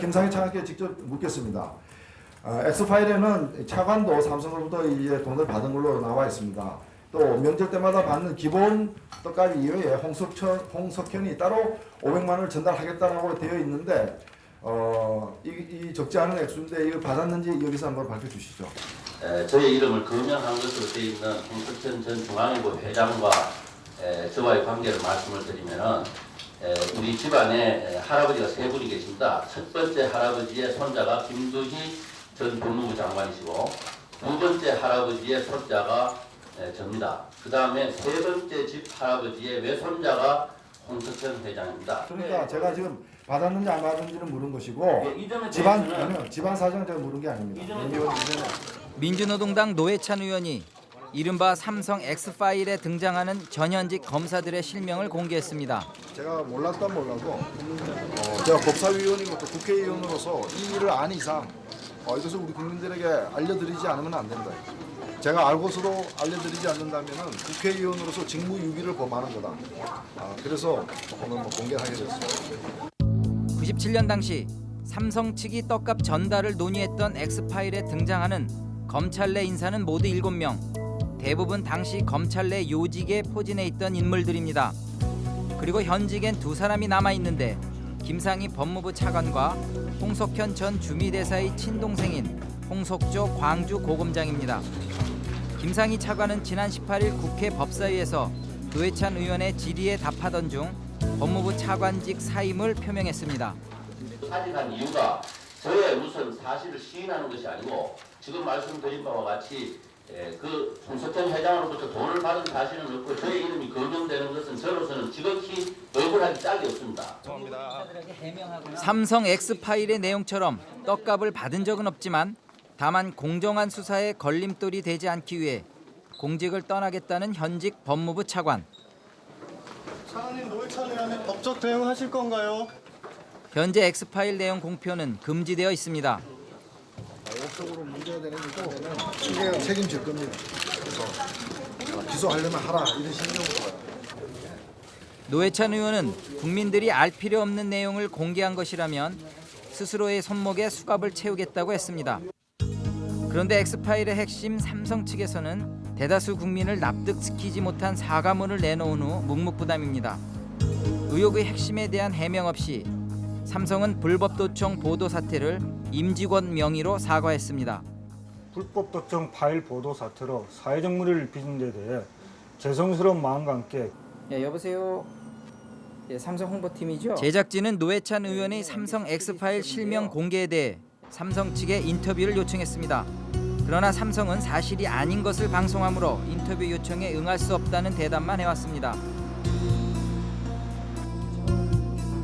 김상희 차관께 직접 묻겠습니다. 어, 엑스파일에는 차관도 삼성으로부터 이제 돈을 받은 걸로 나와 있습니다. 또 명절 때마다 받는 기본 떡값 이외에 홍석천, 홍석현이 따로 500만 원을 전달하겠다라고 되어 있는데 어, 이, 이 적지 않은 액수인데 이걸 받았는지 여기서 한번 밝혀주시죠. 에, 저의 이름을 거명한 것으로 되어 있는 홍석천 전 중앙일보 회장과 에, 저와의 관계를 말씀을 드리면은 에, 우리 집안에 에, 할아버지가 세 분이 계십니다. 첫 번째 할아버지의 손자가 김두희 전 법무부 장관이시고 두 번째 할아버지의 손자가 에, 접니다. 그 다음에 세 번째 집 할아버지의 외손자가 홍석현 회장입니다. 그러니까 제가 지금 받았는지 안 받았는지는 물은 것이고 예, 집안 대해서는- 아니요 집안 사정 제가 물은 게 아닙니다. 민주노동당 노회찬 의원이 이른바 삼성 X파일에 등장하는 전현직 검사들의 실명을 공개했습니다. 제가 몰랐던 몰라도 어, 제가 법사위원이고 또 국회의원으로서 이 일을 안 이상 어, 이것을 우리 국민들에게 알려드리지 않으면 안 된다. 제가 알고서도 알려드리지 않는다면 국회의원으로서 직무유기를 범하는 거다. 아, 그래서 오늘 뭐 공개하게 됐습니다. 97년 당시 삼성 측이 떡값 전달을 논의했던 X파일에 등장하는 검찰 내 인사는 모두 7명. 대부분 당시 검찰 내 요직에 포진해 있던 인물들입니다. 그리고 현직엔 두 사람이 남아 있는데 김상희 법무부 차관과 홍석현 전 주미대사의 친동생인 홍석조 광주 고검장입니다. 김상희 차관은 지난 18일 국회 법사위에서 노회찬 의원의 질의에 답하던 중 법무부 차관직 사임을 표명했습니다. 사직한 이유가 저의 무슨 사실을 시인하는 것이 아니고 지금 말씀드린 바와 같이 에, 그 홍석현 회장으로부터 돈을 받은 사실은 없고 저의 이름이 거명되는 것은 저로서는 지극히 억울하기 짝이 없습니다. 삼성 X파일의 내용처럼 떡값을 받은 적은 없지만 다만 공정한 수사에 걸림돌이 되지 않기 위해 공직을 떠나겠다는 현직 법무부 차관. 차관님 노회찬 법적 대응하실 건가요? 현재 X파일 내용 공표는 금지되어 있습니다. 법적으로 문제가 되는 거고 이게 책임질 겁니다. 그래서 어, 기소하려면 하라 이런 심정으로 노회찬 의원은 국민들이 알 필요 없는 내용을 공개한 것이라면 스스로의 손목에 수갑을 채우겠다고 했습니다. 그런데 엑스파일의 핵심 삼성 측에서는 대다수 국민을 납득시키지 못한 사과문을 내놓은 후 묵묵부담입니다. 의혹의 핵심에 대한 해명 없이 삼성은 불법 도청 보도 사태를 임직원 명의로 사과했습니다. 불법 도청 파일 보도 사태로 사회적 무리를 빚은 데 대해 죄송스러운 마음과 함께 예, 여보세요. 예, 삼성 홍보팀이죠. 제작진은 노회찬 의원의 삼성 X파일 실명 공개에 대해 삼성 측에 인터뷰를 요청했습니다. 그러나 삼성은 사실이 아닌 것을 방송하므로 인터뷰 요청에 응할 수 없다는 대답만 해왔습니다.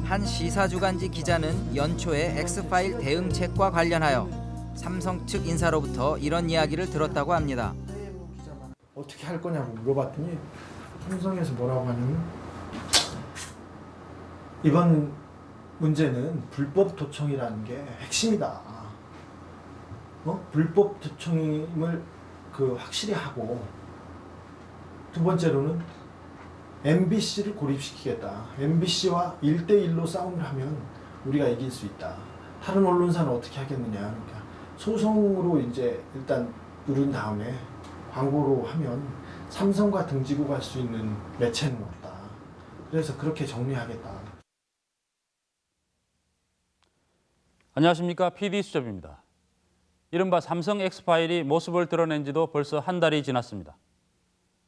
한 시사주간지 기자는 연초에 X파일 대응책과 관련하여 삼성 측 인사로부터 이런 이야기를 들었다고 합니다. 어떻게 할 거냐고 물어봤더니 삼성에서 뭐라고 하냐면 이번 문제는 불법 도청이라는 게 핵심이다. 어? 불법 도청임을 그 확실히 하고 두 번째로는 MBC를 고립시키겠다. MBC와 1대1로 싸움을 하면 우리가 이길 수 있다. 다른 언론사는 어떻게 하겠느냐. 그러니까 소송으로 이제 일단 누른 다음에 광고로 하면 삼성과 등지고 갈 수 있는 매체는 없다. 그래서 그렇게 정리하겠다. 안녕하십니까 PD 수첩입니다. 이른바 삼성 X파일이 모습을 드러낸 지도 벌써 한 달이 지났습니다.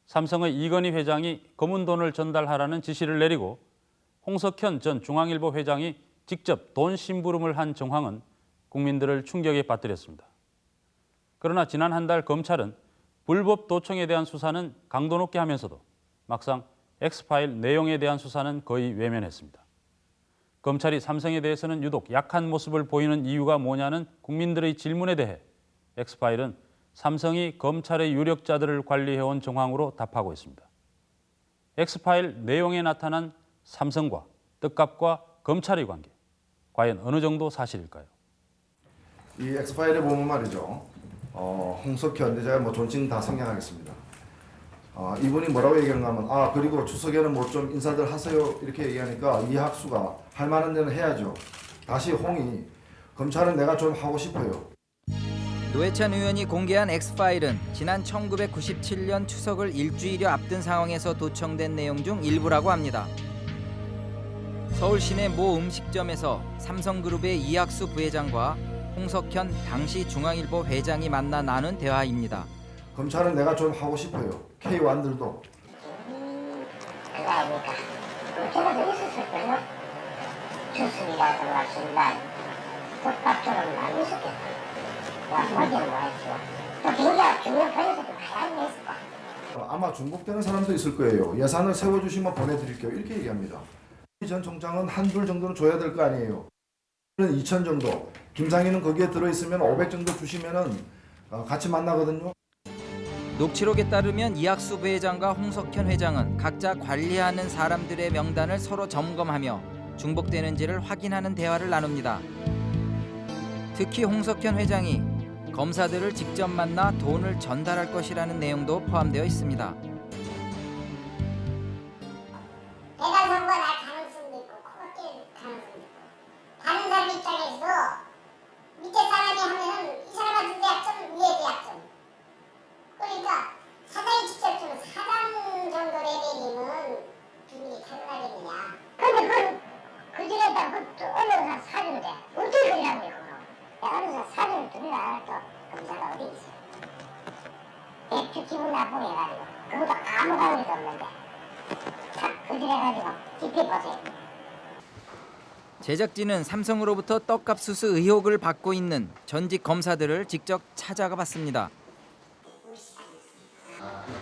삼성의 이건희 회장이 검은 돈을 전달하라는 지시를 내리고 홍석현 전 중앙일보 회장이 직접 돈 심부름을 한 정황은 국민들을 충격에 빠뜨렸습니다. 그러나 지난 한 달 검찰은 불법 도청에 대한 수사는 강도 높게 하면서도 막상 X파일 내용에 대한 수사는 거의 외면했습니다. 검찰이 삼성에 대해서는 유독 약한 모습을 보이는 이유가 뭐냐는 국민들의 질문에 대해 엑스파일은 삼성이 검찰의 유력자들을 관리해온 정황으로 답하고 있습니다. 엑스파일 내용에 나타난 삼성과 떡값과 검찰의 관계, 과연 어느 정도 사실일까요? 이 엑스파일에 보면 말이죠. 어, 근데 제가 뭐 존칭 다 생략하겠습니다. 어, 이분이 뭐라고 얘기하는가 하면 아 그리고 추석에는 뭐 좀 인사들 하세요 이렇게 얘기하니까 이학수가 할 만한 데는 해야죠. 다시 홍이 검찰은 내가 좀 하고 싶어요. 노회찬 의원이 공개한 X파일은 지난 1997년 추석을 일주일여 앞둔 상황에서 도청된 내용 중 일부라고 합니다. 서울 시내 모 음식점에서 삼성그룹의 이학수 부회장과 홍석현 당시 중앙일보 회장이 만나 나눈 대화입니다. 검찰은 내가 좀 하고 싶어요. K1들도 그거 아닙니까? 제가 더 있었을 거예요. 주술이라든가 신발, 국밥처럼 많이 있었겠다. 아마 중복되는 사람도 있을 거예요. 예산을 세워주시면 보내드릴게요. 이렇게 얘기합니다. 이전 총장은 한둘 정도는 줘야 될 거 아니에요. 2천 정도. 김상희는 거기에 들어있으면 500 정도 주시면은 어, 같이 만나거든요. 녹취록에 따르면 이학수 부회장과 홍석현 회장은 각자 관리하는 사람들의 명단을 서로 점검하며 중복되는지를 확인하는 대화를 나눕니다. 특히 홍석현 회장이 검사들을 직접 만나 돈을 전달할 것이라는 내용도 포함되어 있습니다. 제작진은 삼성으로부터 떡값 수수 의혹을 받고 있는 전직 검사들을 직접 찾아가 봤습니다.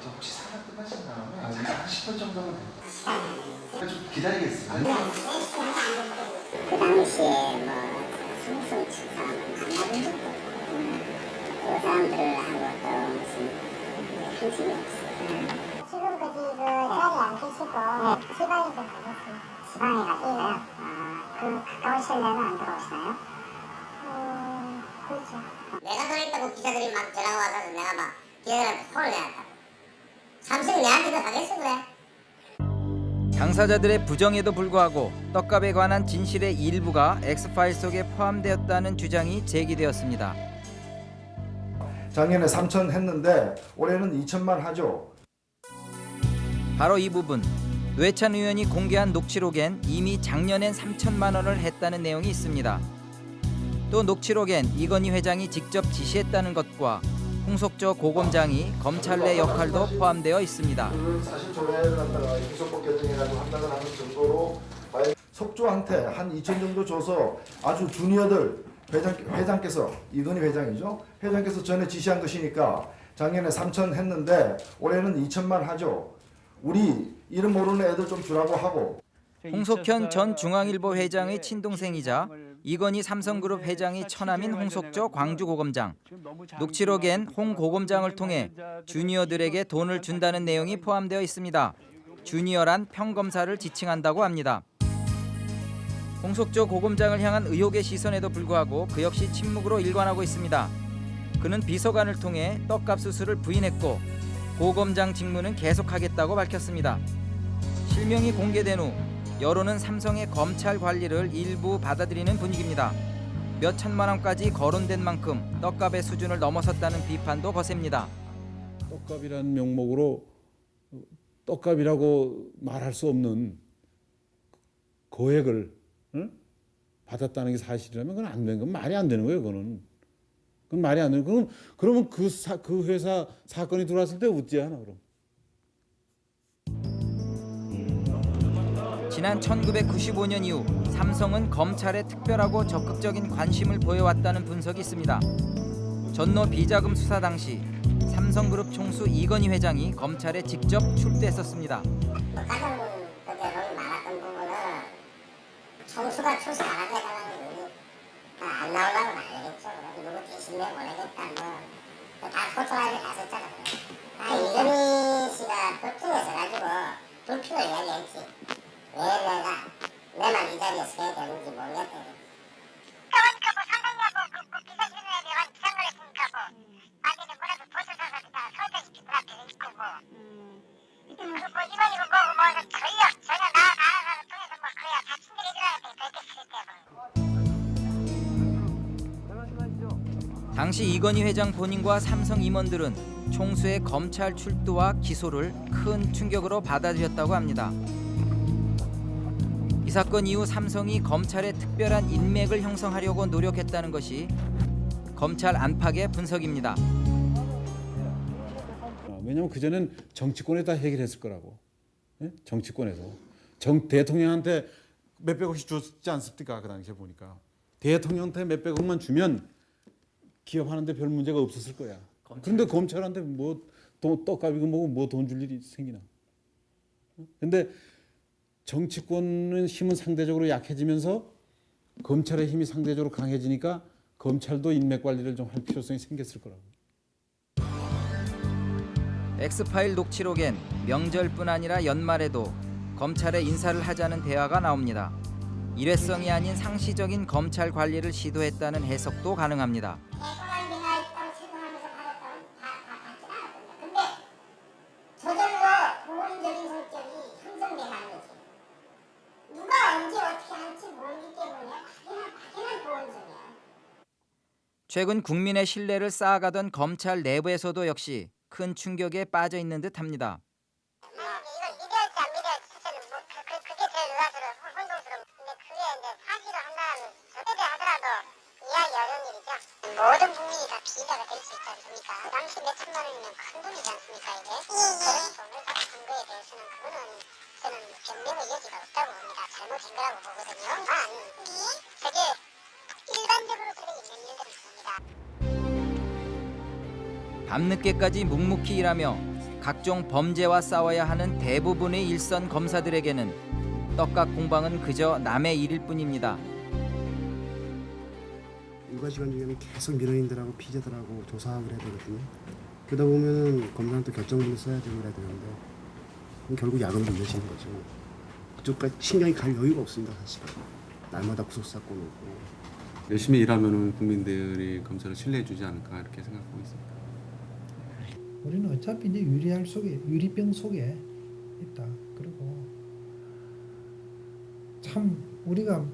저 혹시 사과 끝나신 다음에 한 10분 정도면 좀 기다리겠습니다. 그 당시에 뭐 적도 없고 그 사람들하고 또 무슨 관심이 없어요. 지금 그지 그 자리 안 계시고 지방에 좀 가셨어요. 지방에 가셨어요? 아, 그 가까우신 데는 안 들어오시나요? 음, 그렇죠. 내가 그랬다고 기자들이 막 전화가 와서 내가 막 기자들한테 혼을 내한다. 삼성 내한테도 하겠어 그래? 당사자들의 부정에도 불구하고 떡값에 관한 진실의 일부가 X파일 속에 포함되었다는 주장이 제기되었습니다. 작년에 3천 했는데 올해는 2천만 하죠. 바로 이 부분 뇌찬 의원이 공개한 녹취록엔 이미 작년엔 3천만 원을 했다는 내용이 있습니다. 또 녹취록엔 이건희 회장이 직접 지시했다는 것과 홍석조 고검장이 검찰 내 역할도 포함되어 있습니다. 그 사실 조회를 갖다가 구속법 결정해가지고 한다고 하는 정도로 석조한테 한 2천 정도 줘서 아주 주니어들 회장 회장께서 이건희 회장이죠. 회장께서 전에 지시한 것이니까 작년에 3천 했는데 올해는 2천만 하죠. 우리 이름 모르는 애들 좀 주라고 하고 홍석현 전 중앙일보 회장의 친동생이자 이건희 삼성그룹 회장의 처남인 홍석조 광주고검장. 녹취록엔 홍 고검장을 통해 주니어들에게 돈을 준다는 내용이 포함되어 있습니다. 주니어란 평검사를 지칭한다고 합니다. 홍석조 고검장을 향한 의혹의 시선에도 불구하고 그 역시 침묵으로 일관하고 있습니다. 그는 비서관을 통해 떡값 수수를 부인했고 고검장 직무는 계속하겠다고 밝혔습니다. 실명이 공개된 후 여론은 삼성의 검찰 관리를 일부 받아들이는 분위기입니다. 몇 천만 원까지 거론된 만큼 떡값의 수준을 넘어섰다는 비판도 거셉니다. 떡값이라는 명목으로 떡값이라고 말할 수 없는 거액을 응? 받았다는 게 사실이라면 그건 안 되는 건 말이 안 되는 거예요. 그거는 그건 말이 안 되는. 그럼 그러면 그, 사, 그 회사 사건이 들어왔을 때 어찌하나 그럼. 지난 1995년 이후 삼성은 검찰에 특별하고 적극적인 관심을 보여왔다는 분석이 있습니다. 전노 비자금 수사 당시 삼성그룹 총수 이건희 회장이 검찰에 직접 출두했었습니다. 가장 론이 많았던 부분은 총수가 출세 안 하겠다는 안 나오려고 난리겠죠. 대신 내보내겠다 뭐다 소통하게 갔었잖아. 아 이건희 씨가 법정에서 가지고 불평을 이야기했지. 왜 내가 내만 이 자리에 서야 되는지 모르겠다. 그러니까 뭐 상관냐고 그, 그 비서실에 내가 지장을 했으니까 뭐 나중에 뭐라도 보셔서 그냥 것 같아 있고 뭐. 그, 뭐 이만이고 뭐고 뭐 저희야 전혀 나 나라를 통해서 뭐 그래야 다 친절해줘야 돼 그렇게 했을 때 뭐. 당시 이건희 회장 본인과 삼성 임원들은 총수의 검찰 출두와 기소를 큰 충격으로 받아들였다고 합니다. 이 사건 이후 삼성이 검찰의 특별한 인맥을 형성하려고 노력했다는 것이 검찰 안팎의 분석입니다. 아, 왜냐면 그전엔 정치권에다 해결했을 거라고. 예? 정치권에서. 정 대통령한테 몇백억씩 줬지 않습니까? 그 당시에 보니까. 대통령한테 몇백억만 주면 기업하는데 별 문제가 없었을 거야. 그런데 검찰한테 뭐 돈, 떡값이고 뭐고 뭐 돈 줄 일이 생기나. 어? 근데 정치권은 힘은 상대적으로 약해지면서 검찰의 힘이 상대적으로 강해지니까 검찰도 인맥 관리를 좀 할 필요성이 생겼을 거라고. 엑스파일 녹취록엔 명절뿐 아니라 연말에도 검찰에 인사를 하자는 대화가 나옵니다. 일회성이 아닌 상시적인 검찰 관리를 시도했다는 해석도 가능합니다. 최근 국민의 신뢰를 쌓아가던 검찰 내부에서도 역시 큰 충격에 빠져 있는 듯합니다. 모든 국민이 다 피해자가 될 수 있지 않습니까? 당시 몇 천만 원이면 큰 돈이지 않습니까 이게? 그런 돈을 받은 거에 대해서는 그거는 저는 변명의 여지가 없다고 봅니다. 잘못된 거라고 보거든요. 단 그게 일반적으로 그래 있는 일들은 있습니다. 밤늦게까지 묵묵히 일하며 각종 범죄와 싸워야 하는 대부분의 일선 검사들에게는 떡값 공방은 그저 남의 일일 뿐입니다. 일과 시간 중에는 계속 민원인들하고 피해자들하고 조사하고 그래야 되거든요. 그러다 보면은 검사한테 결정문을 써야 되고 그래야 되는데 결국 야근도 이어지는 거죠. 그쪽까지 신경이 갈 여유가 없습니다 사실은. 날마다 구속사건 오고 열심히 일하면은 국민들이 검찰을 신뢰해주지 않을까 이렇게 생각하고 있습니다. 우리는 어차피 이제 유리알 속에 유리병 속에 있다. 그리고 참 우리가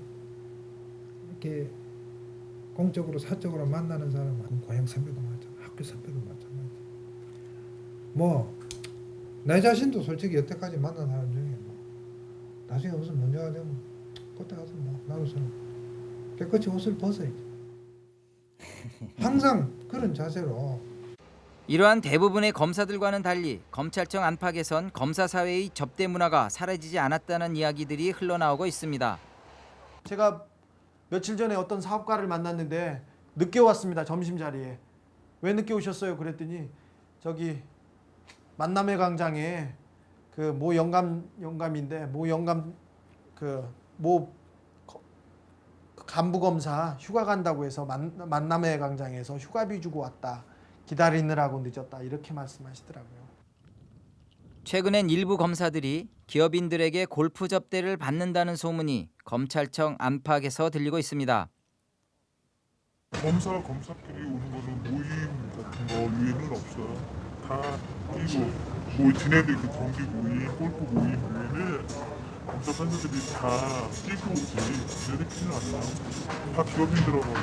이렇게 공적으로 사적으로 만나는 사람은 고향 선배도 마찬가지, 학교 선배도 마찬가지. 뭐 내 자신도 솔직히 여태까지 만난 사람 중에 뭐 나중에 무슨 문제가 되면 그때 가서 뭐 나로서는 깨끗이 옷을 벗어야지. 항상 그런 자세로 이러한 대부분의 검사들과는 달리 검찰청 안팎에선 검사 사회의 접대 문화가 사라지지 않았다는 이야기들이 흘러나오고 있습니다. 제가 며칠 전에 어떤 사업가를 만났는데 늦게 왔습니다 점심 자리에 왜 늦게 오셨어요 그랬더니 저기 만남의 광장에 그 모 영감 영감인데 모 영감 그모 간부 검사 휴가 간다고 해서 만, 만남의 광장에서 휴가비 주고 왔다 기다리느라고 늦었다 이렇게 말씀하시더라고요. 최근엔 일부 검사들이 기업인들에게 골프 접대를 받는다는 소문이 검찰청 안팎에서 들리고 있습니다. 검사 검사끼리 오는 거는 모임 같은 거 위에는 없어요. 다 이거 뭐 지네들 그 정기 모임, 골프 모임 외에는 검사 판사들이 다 끼고 오지. 지네들끼리는 안 나와. 다 기업인들하고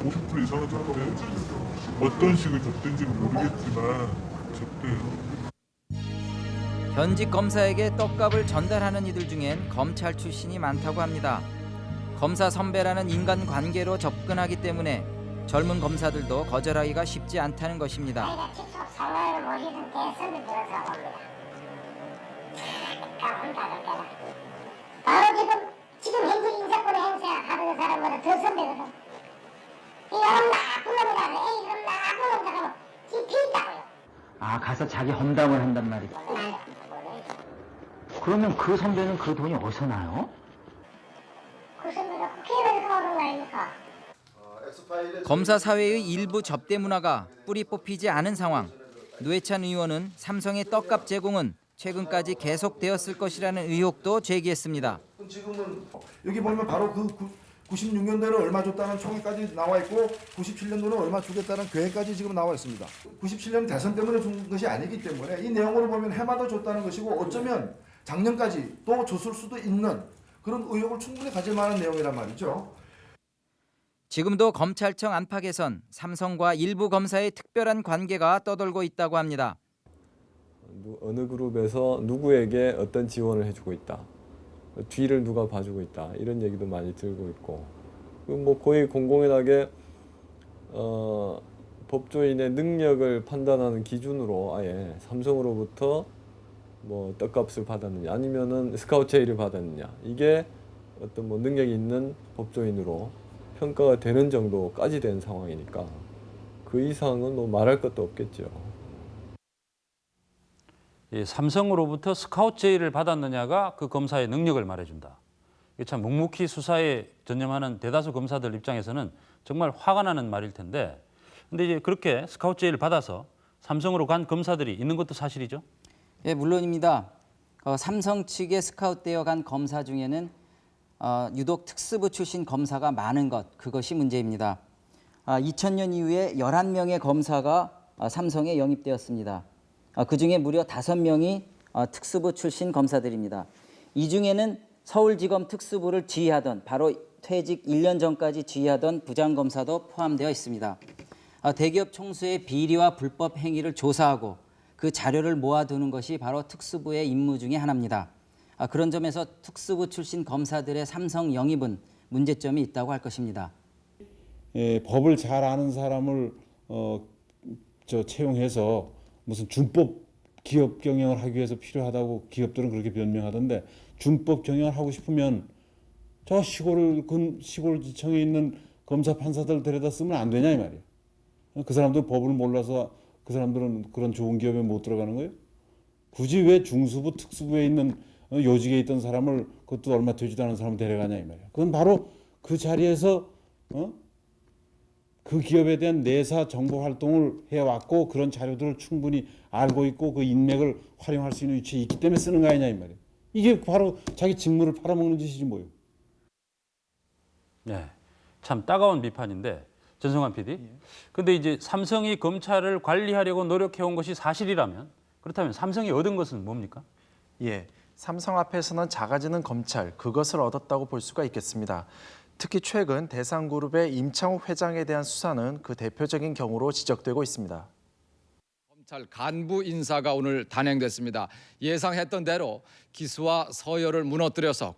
50% 이상은 접대. 어떤 식을 접대인지는 모르겠지만 접대요. 현직 검사에게 떡값을 전달하는 이들 중엔 검찰 출신이 많다고 합니다. 검사 선배라는 인간 관계로 접근하기 때문에 젊은 검사들도 거절하기가 쉽지 않다는 것입니다. 내가 직접 상황을 모르는 대선을 들어서 봅니다. 까운다는 때는 바로 지금 지금 현재 인사권의 행사하는 사람보다 더 선배거든. 이 여러분 나쁜 놈이다. 에이 이런 나쁜 놈이다. 하면 뒤피있다고요. 아 가서 자기 험담을 한단 말이죠. 그러면 그 선배는 그 돈이 어디서 나요? 그 선배가 국회의원에서 오는 거 아닙니까? 검사 사회의 일부 접대 문화가 뿌리 뽑히지 않은 상황. 노회찬 의원은 삼성의 떡값 제공은 최근까지 계속되었을 것이라는 의혹도 제기했습니다. 지금은 여기 보면 바로 그 96년도에는 얼마 줬다는 총액까지 나와 있고 97년도는 얼마 주겠다는 계획까지 지금 나와 있습니다. 97년 대선 때문에 준 것이 아니기 때문에 이 내용으로 보면 해마다 줬다는 것이고 어쩌면 작년까지 또 줬을 수도 있는 그런 의혹을 충분히 가질 만한 내용이란 말이죠. 지금도 검찰청 안팎에선 삼성과 일부 검사의 특별한 관계가 떠돌고 있다고 합니다. 누- 어느 그룹에서 누구에게 어떤 지원을 해주고 있다. 뒤를 누가 봐주고 있다. 이런 얘기도 많이 들고 있고. 그뭐 거의 공공연하게 어, 법조인의 능력을 판단하는 기준으로 아예 삼성으로부터 뭐 떡값을 받았느냐 아니면은 스카우트 제의를 받았느냐 이게 어떤 뭐 능력이 있는 법조인으로 평가가 되는 정도까지 된 상황이니까 그 이상은 뭐 말할 것도 없겠죠. 이 삼성으로부터 스카우트 제의를 받았느냐가 그 검사의 능력을 말해준다. 이게 참 묵묵히 수사에 전념하는 대다수 검사들 입장에서는 정말 화가 나는 말일 텐데, 근데 이제 그렇게 스카우트 제의를 받아서 삼성으로 간 검사들이 있는 것도 사실이죠. 예, 물론입니다. 어, 삼성 측에 스카웃되어 간 검사 중에는 어, 유독 특수부 출신 검사가 많은 것, 그것이 문제입니다. 아, 2000년 이후에 11명의 검사가 어, 삼성에 영입되었습니다. 어, 그중에 무려 5명이 어, 특수부 출신 검사들입니다. 이 중에는 서울지검 특수부를 지휘하던 바로 퇴직 1년 전까지 지휘하던 부장검사도 포함되어 있습니다. 어, 대기업 총수의 비리와 불법 행위를 조사하고 그 자료를 모아두는 것이 바로 특수부의 임무 중의 하나입니다. 아, 그런 점에서 특수부 출신 검사들의 삼성 영입은 문제점이 있다고 할 것입니다. 예, 법을 잘 아는 사람을 어, 저 채용해서 무슨 준법 기업 경영을 하기 위해서 필요하다고 기업들은 그렇게 변명하던데 준법 경영을 하고 싶으면 저 시골 근 시골 지청에 있는 검사 판사들 데려다 쓰면 안 되냐 이 말이에요. 그 사람들 법을 몰라서 그 사람들은 그런 좋은 기업에 못 들어가는 거예요? 굳이 왜 중수부 특수부에 있는 어, 요직에 있던 사람을 그것도 얼마 되지도 않은 사람을 데려가냐 이 말이에요. 그건 바로 그 자리에서 어? 그 기업에 대한 내사 정보 활동을 해왔고 그런 자료들을 충분히 알고 있고 그 인맥을 활용할 수 있는 위치에 있기 때문에 쓰는 거 아니냐 이 말이에요. 이게 바로 자기 직무를 팔아먹는 짓이지 뭐예요. 네, 참 따가운 비판인데 전성환 PD. 근데 이제 삼성이 검찰을 관리하려고 노력해온 것이 사실이라면 그렇다면 삼성이 얻은 것은 뭡니까? 예, 삼성 앞에서는 작아지는 검찰 그것을 얻었다고 볼 수가 있겠습니다. 특히 최근 대상그룹의 임창욱 회장에 대한 수사는 그 대표적인 경우로 지적되고 있습니다. 검찰 간부 인사가 오늘 단행됐습니다. 예상했던 대로 기수와 서열을 무너뜨려서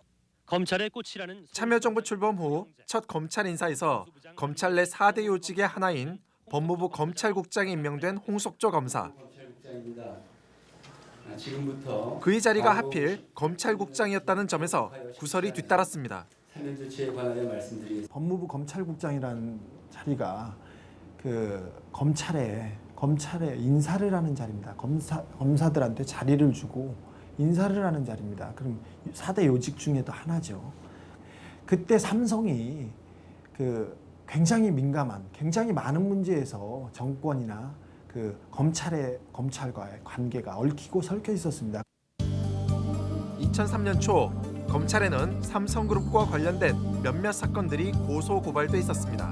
검찰의 꽃이라는 참여정부 출범 후 첫 검찰 인사에서 검찰 내 4대 요직의 하나인 법무부 검찰국장에 임명된 홍석조 검사. 지금부터 그의 자리가 하필 검찰국장이었다는 점에서 구설이 뒤따랐습니다. 법무부 검찰국장이라는 자리가 그 검찰에 검찰에 인사를 하는 자리입니다. 검사 검사들한테 자리를 주고 인사를 하는 자리입니다. 그럼 4대 요직 중에도 하나죠. 그때 삼성이 그 굉장히 민감한 굉장히 많은 문제에서 정권이나 그 검찰의 검찰과의 관계가 얽히고 설켜 있었습니다. 2003년 초 검찰에는 삼성그룹과 관련된 몇몇 사건들이 고소 고발돼 있었습니다.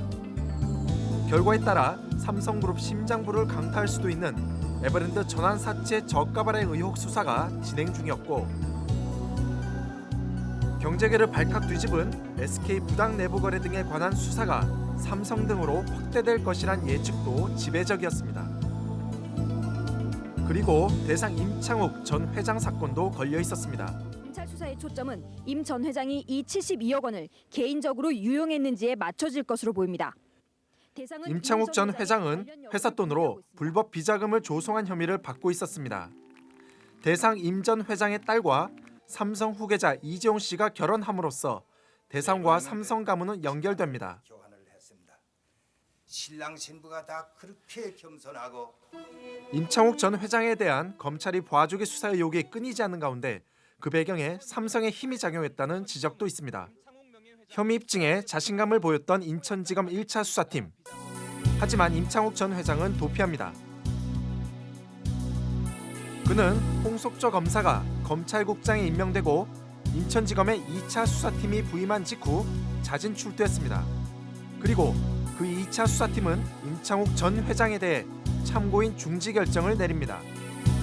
결과에 따라 삼성그룹 심장부를 강타할 수도 있는 에버랜드 전환 사채 저가 발행 의혹 수사가 진행 중이었고 경제계를 발칵 뒤집은 SK 부당 내부 거래 등에 관한 수사가 삼성 등으로 확대될 것이란 예측도 지배적이었습니다. 그리고 대상 임창욱 전 회장 사건도 걸려 있었습니다. 검찰 수사의 초점은 임 전 회장이 이 72억 원을 개인적으로 유용했는지에 맞춰질 것으로 보입니다. 임창욱 전 회장은 회사 돈으로 불법 비자금을 조성한 혐의를 받고 있었습니다. 대상 임 전 회장의 딸과 삼성 후계자 이재용 씨가 결혼함으로써 대상과 삼성 가문은 연결됩니다. 신랑 신부가 다 그렇게 겸손하고 임창욱 전 회장에 대한 검찰이 보아주기 수사 의혹이 끊이지 않는 가운데 그 배경에 삼성의 힘이 작용했다는 지적도 있습니다. 혐의 입증에 자신감을 보였던 인천지검 1차 수사팀. 하지만 임창욱 전 회장은 도피합니다. 그는 홍석조 검사가 검찰국장에 임명되고 인천지검의 2차 수사팀이 부임한 직후 자진 출두했습니다. 그리고 그 2차 수사팀은 임창욱 전 회장에 대해 참고인 중지 결정을 내립니다.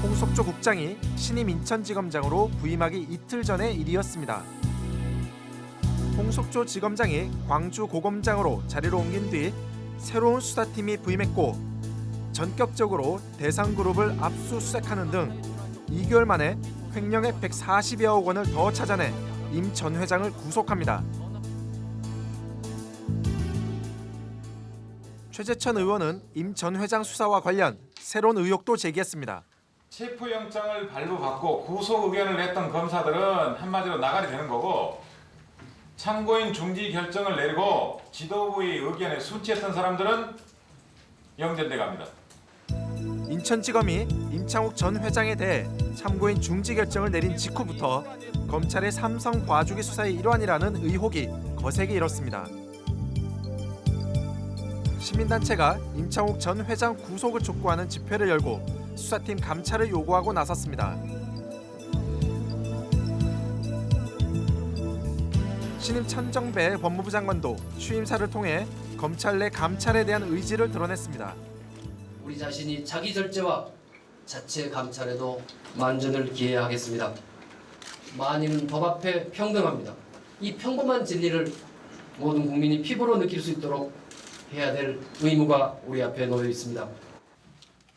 홍석조 국장이 신임 인천지검장으로 부임하기 이틀 전의 일이었습니다. 홍석조 지검장이 광주 고검장으로 자리를 옮긴 뒤 새로운 수사팀이 부임했고 전격적으로 대상 그룹을 압수수색하는 등 2개월 만에 횡령액 140여억 원을 더 찾아내 임 전 회장을 구속합니다. 최재천 의원은 임 전 회장 수사와 관련 새로운 의혹도 제기했습니다. 체포영장을 발부받고 구속 의견을 냈던 검사들은 한마디로 나가리 되는 거고 참고인 중지 결정을 내리고 지도부의 의견에 수치했던 사람들은 영전돼 갑니다. 인천지검이 임창욱 전 회장에 대해 참고인 중지 결정을 내린 직후부터 검찰의 삼성 봐주기 수사의 일환이라는 의혹이 거세게 일었습니다. 시민단체가 임창욱 전 회장 구속을 촉구하는 집회를 열고 수사팀 감찰을 요구하고 나섰습니다. 신임 천정배 법무부 장관도 취임사를 통해 검찰 내 감찰에 대한 의지를 드러냈습니다. 우리 자신이 자기 절제와 자체 감찰에도 만전을 기해하겠습니다. 만인은 법 앞에 평등합니다. 이 평범한 진리를 모든 국민이 피부로 느낄 수 있도록 해야 될 의무가 우리 앞에 놓여 있습니다.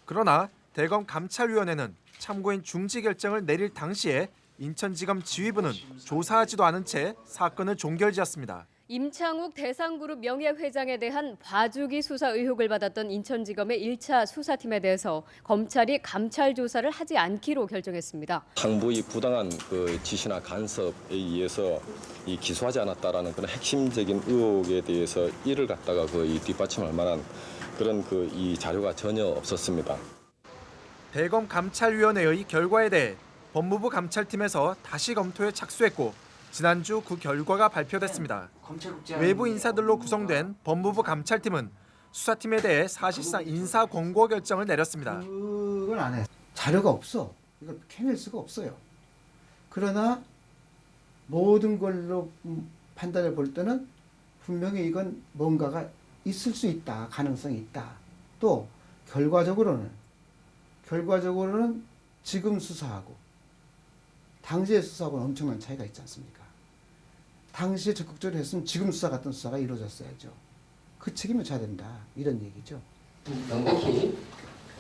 그러나 대검 감찰위원회는 참고인 중지 결정을 내릴 당시에 인천지검 지휘부는 조사하지도 않은 채 사건을 종결지었습니다. 임창욱 대상그룹 명예회장에 대한 봐주기 수사 의혹을 받았던 인천지검의 1차 수사팀에 대해서 검찰이 감찰 조사를 하지 않기로 결정했습니다. 당부의 부당한 그 지시나 간섭에 의해서 이 기소하지 않았다라는 그런 핵심적인 의혹에 대해서 이를 갖다가 거의 뒷받침할 만한 그런 그 이 자료가 전혀 없었습니다. 대검 감찰위원회의 결과에 대해 법무부 감찰팀에서 다시 검토에 착수했고 지난주 그 결과가 발표됐습니다. 외부 인사들로 구성된 법무부 감찰팀은 수사팀에 대해 사실상 인사 권고 결정을 내렸습니다. 그건 안 해. 자료가 없어. 이거 캐낼 수가 없어요. 그러나 모든 걸로 음, 판단을 볼 때는 분명히 이건 뭔가가 있을 수 있다. 가능성이 있다. 또 결과적으로는 결과적으로는 지금 수사하고 당시의 수사하고는 엄청난 차이가 있지 않습니까? 당시에 적극적으로 했으면 지금 수사 같은 수사가 이루어졌어야죠. 그 책임을 져야 된다. 이런 얘기죠. 명백히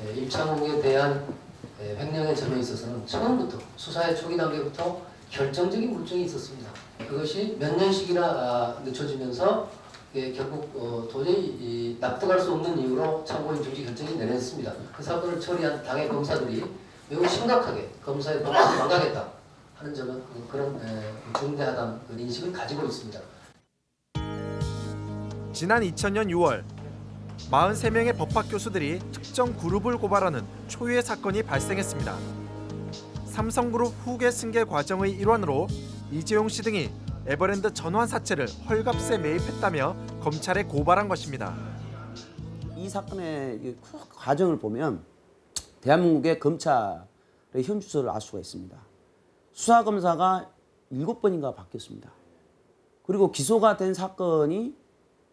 에, 임창욱에 대한 에, 횡령의 점에 있어서는 처음부터 수사의 초기 단계부터 결정적인 물증이 있었습니다. 그것이 몇 년씩이나 아, 늦춰지면서 예, 결국 어, 도저히 이, 납득할 수 없는 이유로 참고인 중지 결정이 내렸습니다. 그 사건을 처리한 당의 검사들이 매우 심각하게 검사의 법을 망가겠다 하는 점은 그- 그런 에, 중대하다는 그 인식을 가지고 있습니다. 지난 2000년 6월 43명의 법학 교수들이 특정 그룹을 고발하는 초유의 사건이 발생했습니다. 삼성그룹 후계 승계 과정의 일환으로 이재용 씨 등이 에버랜드 전환 사채를 헐값에 매입했다며 검찰에 고발한 것입니다. 이 사건의 이 과정을 보면 대한민국의 검찰의 현 주소를 알 수가 있습니다. 수사 검사가 일곱 번인가 바뀌었습니다. 그리고 기소가 된 사건이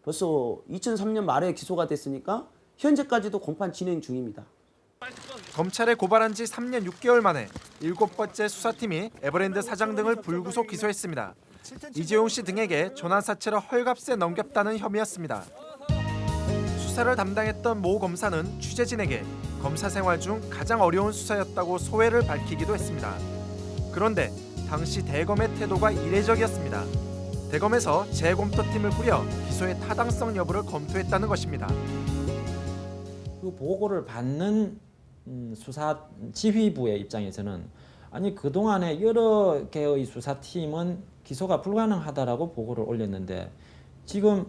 벌써 2003년 말에 기소가 됐으니까 현재까지도 공판 진행 중입니다. 검찰에 고발한 지 3년 6개월 만에 일곱 번째 수사팀이 에버랜드 사장 등을 불구속 기소했습니다. 이재용 씨 등에게 전환 사채를 헐값에 넘겼다는 혐의였습니다. 수사를 담당했던 모 검사는 취재진에게 검사 생활 중 가장 어려운 수사였다고 소회를 밝히기도 했습니다. 그런데 당시 대검의 태도가 이례적이었습니다. 대검에서 재검토팀을 꾸려 기소의 타당성 여부를 검토했다는 것입니다. 그 보고를 받는 음, 수사 지휘부의 입장에서는 아니 그동안에 여러 개의 수사팀은 기소가 불가능하다라고 보고를 올렸는데 지금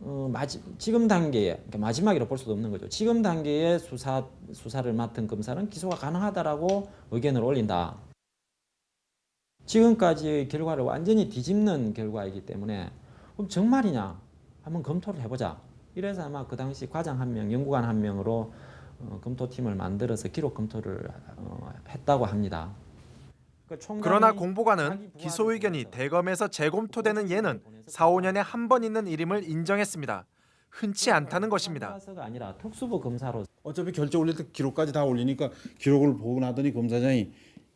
어, 마지, 지금 단계에 그러니까 마지막이라 볼 수도 없는 거죠. 지금 단계에 수사 수사를 맡은 검사는 기소가 가능하다라고 의견을 올린다. 지금까지의 결과를 완전히 뒤집는 결과이기 때문에 그럼 정말이냐 한번 검토를 해보자. 이래서 아마 그 당시 과장 한 명, 연구관 한 명으로 어, 검토팀을 만들어서 기록 검토를 어, 했다고 합니다. 그러니까 그러나 공보관은 기소 의견이 대검에서 재검토되는 예는 4, 5년에 한 번 있는 일임을 인정했습니다. 흔치 않다는 것입니다. 아니라 특수부 검사로 어차피 결제 올릴 때 기록까지 다 올리니까 기록을 보고 나더니 검사장이